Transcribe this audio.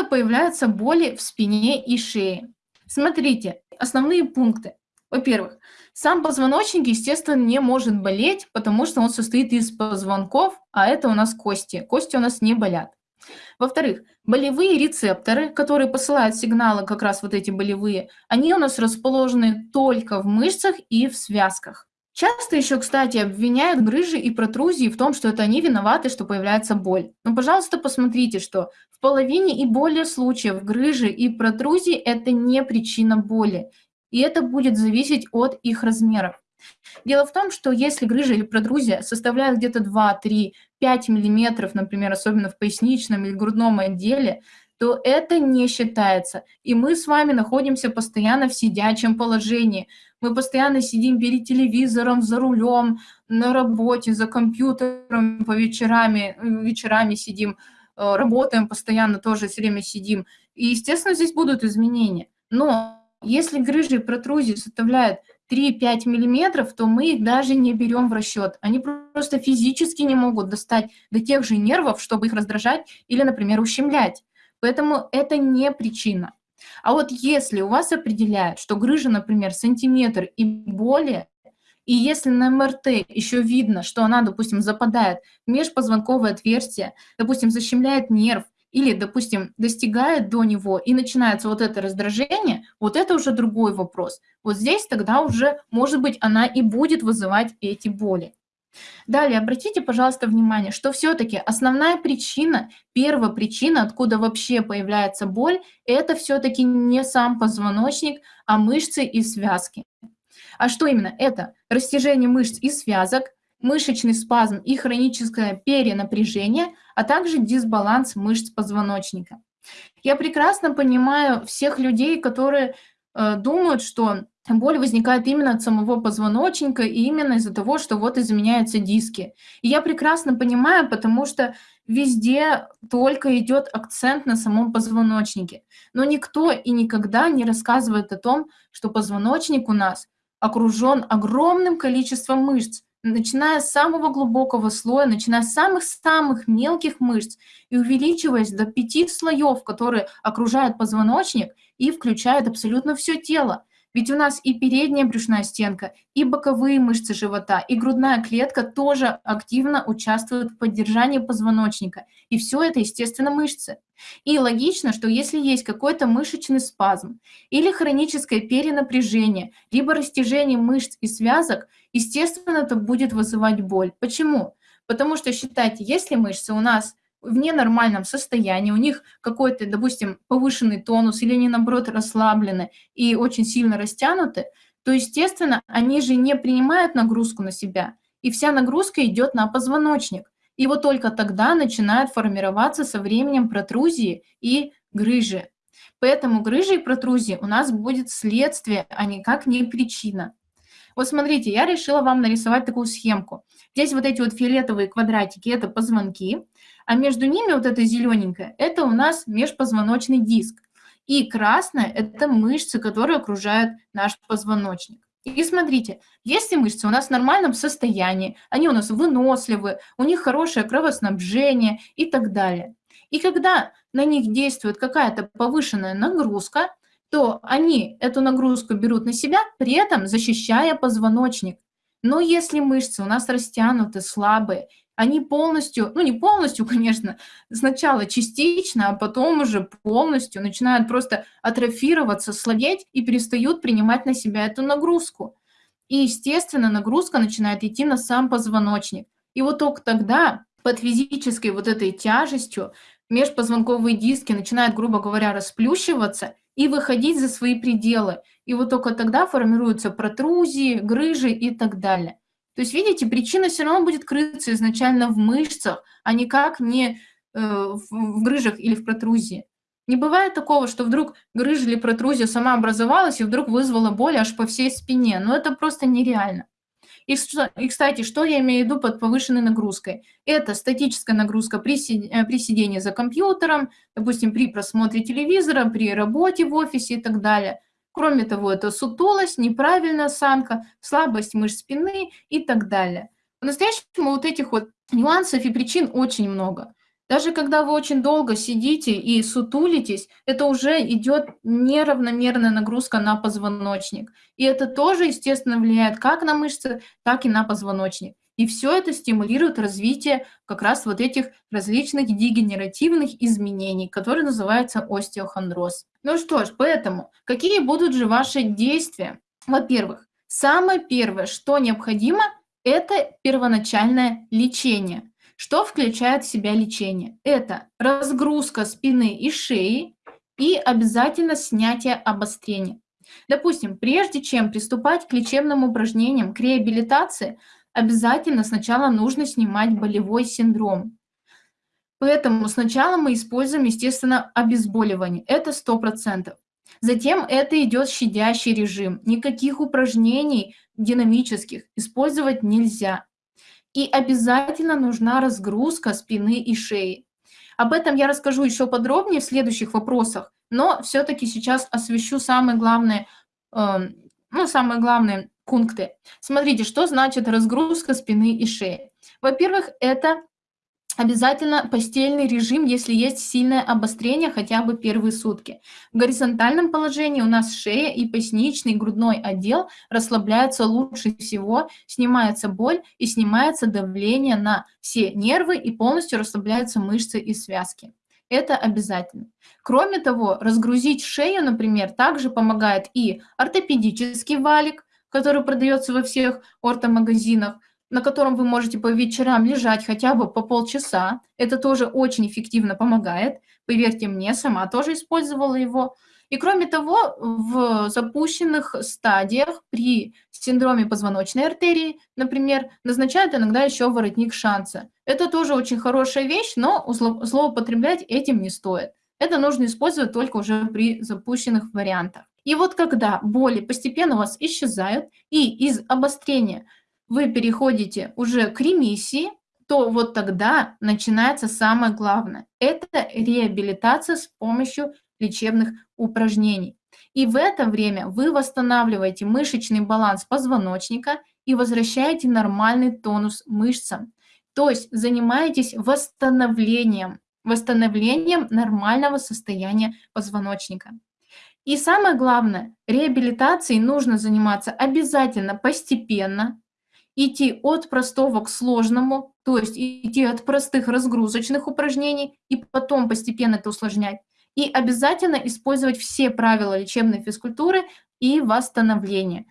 Откуда появляются боли в спине и шее? Смотрите, основные пункты. Во-первых, сам позвоночник, естественно, не может болеть, потому что он состоит из позвонков, а это у нас кости. Кости у нас не болят. Во-вторых, болевые рецепторы, которые посылают сигналы, как раз вот эти болевые, они у нас расположены только в мышцах и в связках. Часто еще, кстати, обвиняют грыжи и протрузии в том, что это они виноваты, что появляется боль. Но, пожалуйста, посмотрите, что в половине и более случаев грыжи и протрузии это не причина боли. И это будет зависеть от их размеров. Дело в том, что если грыжа или протрузия составляет где-то 2, 3, 5 миллиметров, например, особенно в поясничном или грудном отделе, то это не считается. И мы с вами находимся постоянно в сидячем положении. Мы постоянно сидим перед телевизором, за рулем, на работе, за компьютером по вечерами, вечерами сидим, э, работаем постоянно, тоже все время сидим. И, естественно, здесь будут изменения. Но если грыжи и протрузии составляют 3-5 миллиметров, то мы их даже не берем в расчет. Они просто физически не могут достать до тех же нервов, чтобы их раздражать или, например, ущемлять. Поэтому это не причина. А вот если у вас определяют, что грыжа, например, сантиметр и более, и если на МРТ еще видно, что она, допустим, западает в межпозвонковое отверстие, допустим, защемляет нерв, или, допустим, достигает до него и начинается вот это раздражение, вот это уже другой вопрос. Вот здесь тогда уже, может быть, она и будет вызывать эти боли. Далее, обратите, пожалуйста, внимание, что все-таки основная причина, первая причина, откуда вообще появляется боль, это все-таки не сам позвоночник, а мышцы и связки. А что именно? Это растяжение мышц и связок, мышечный спазм и хроническое перенапряжение, а также дисбаланс мышц позвоночника. Я прекрасно понимаю всех людей, которые думают, что боль возникает именно от самого позвоночника и именно из-за того, что вот изменяются диски. И я прекрасно понимаю, потому что везде только идет акцент на самом позвоночнике. Но никто и никогда не рассказывает о том, что позвоночник у нас окружен огромным количеством мышц, начиная с самого глубокого слоя, начиная с самых-самых мелких мышц и увеличиваясь до пяти слоев, которые окружают позвоночник и включают абсолютно все тело. Ведь у нас и передняя брюшная стенка, и боковые мышцы живота, и грудная клетка тоже активно участвуют в поддержании позвоночника. И все это, естественно, мышцы. И логично, что если есть какой-то мышечный спазм или хроническое перенапряжение, либо растяжение мышц и связок, естественно, это будет вызывать боль. Почему? Потому что, считайте, если мышцы у нас в ненормальном состоянии, у них какой-то, допустим, повышенный тонус или они, наоборот, расслаблены и очень сильно растянуты, то, естественно, они же не принимают нагрузку на себя, и вся нагрузка идет на позвоночник. И вот только тогда начинают формироваться со временем протрузии и грыжи. Поэтому грыжи и протрузии у нас будет следствие, а никак не причина. Вот смотрите, я решила вам нарисовать такую схемку. Здесь вот эти вот фиолетовые квадратики – это позвонки, а между ними вот это зелененькое – это у нас межпозвоночный диск. И красное – это мышцы, которые окружают наш позвоночник. И смотрите, если мышцы у нас в нормальном состоянии, они у нас выносливы, у них хорошее кровоснабжение и так далее. И когда на них действует какая-то повышенная нагрузка, то они эту нагрузку берут на себя, при этом защищая позвоночник. Но если мышцы у нас растянуты, слабые, они полностью, ну не полностью, конечно, сначала частично, а потом уже полностью начинают просто атрофироваться, слабеть и перестают принимать на себя эту нагрузку. И, естественно, нагрузка начинает идти на сам позвоночник. И вот только тогда под физической вот этой тяжестью межпозвонковые диски начинают, грубо говоря, расплющиваться, и выходить за свои пределы. И вот только тогда формируются протрузии, грыжи и так далее. То есть, видите, причина все равно будет крыться изначально в мышцах, а никак не э, в грыжах или в протрузии. Не бывает такого, что вдруг грыжа или протрузия сама образовалась и вдруг вызвала боль аж по всей спине. Но это просто нереально. И, и, кстати, что я имею в виду под повышенной нагрузкой? Это статическая нагрузка при, э, при сидении за компьютером, допустим, при просмотре телевизора, при работе в офисе и так далее. Кроме того, это сутулость, неправильная осанка, слабость мышц спины и так далее. По-настоящему вот этих вот нюансов и причин очень много. Даже когда вы очень долго сидите и сутулитесь, это уже идет неравномерная нагрузка на позвоночник. И это тоже, естественно, влияет как на мышцы, так и на позвоночник. И все это стимулирует развитие как раз вот этих различных дегенеративных изменений, которые называются остеохондроз. Ну что ж, поэтому какие будут же ваши действия? Во-первых, самое первое, что необходимо, это первоначальное лечение. Что включает в себя лечение? Это разгрузка спины и шеи и обязательно снятие обострения. Допустим, прежде чем приступать к лечебным упражнениям, к реабилитации, обязательно сначала нужно снимать болевой синдром. Поэтому сначала мы используем, естественно, обезболивание. Это 100%. Затем это идет щадящий режим. Никаких упражнений динамических использовать нельзя. И обязательно нужна разгрузка спины и шеи. Об этом я расскажу еще подробнее в следующих вопросах, но все-таки сейчас освещу самые главные, э, ну, самые главные пункты. Смотрите, что значит разгрузка спины и шеи. Во-первых, это Обязательно постельный режим, если есть сильное обострение, хотя бы первые сутки. В горизонтальном положении у нас шея и поясничный грудной отдел расслабляются лучше всего, снимается боль и снимается давление на все нервы и полностью расслабляются мышцы и связки. Это обязательно. Кроме того, разгрузить шею, например, также помогает и ортопедический валик, который продается во всех ортомагазинах, на котором вы можете по вечерам лежать хотя бы по полчаса. Это тоже очень эффективно помогает. Поверьте мне, сама тоже использовала его. И кроме того, в запущенных стадиях при синдроме позвоночной артерии, например, назначают иногда еще воротник шанса. Это тоже очень хорошая вещь, но злоупотреблять этим не стоит. Это нужно использовать только уже при запущенных вариантах. И вот когда боли постепенно у вас исчезают, и из обострения вы переходите уже к ремиссии, то вот тогда начинается самое главное. Это реабилитация с помощью лечебных упражнений. И в это время вы восстанавливаете мышечный баланс позвоночника и возвращаете нормальный тонус мышцам. То есть занимаетесь восстановлением, восстановлением нормального состояния позвоночника. И самое главное, реабилитацией нужно заниматься обязательно постепенно, идти от простого к сложному, то есть идти от простых разгрузочных упражнений и потом постепенно это усложнять. И обязательно использовать все правила лечебной физкультуры и восстановления.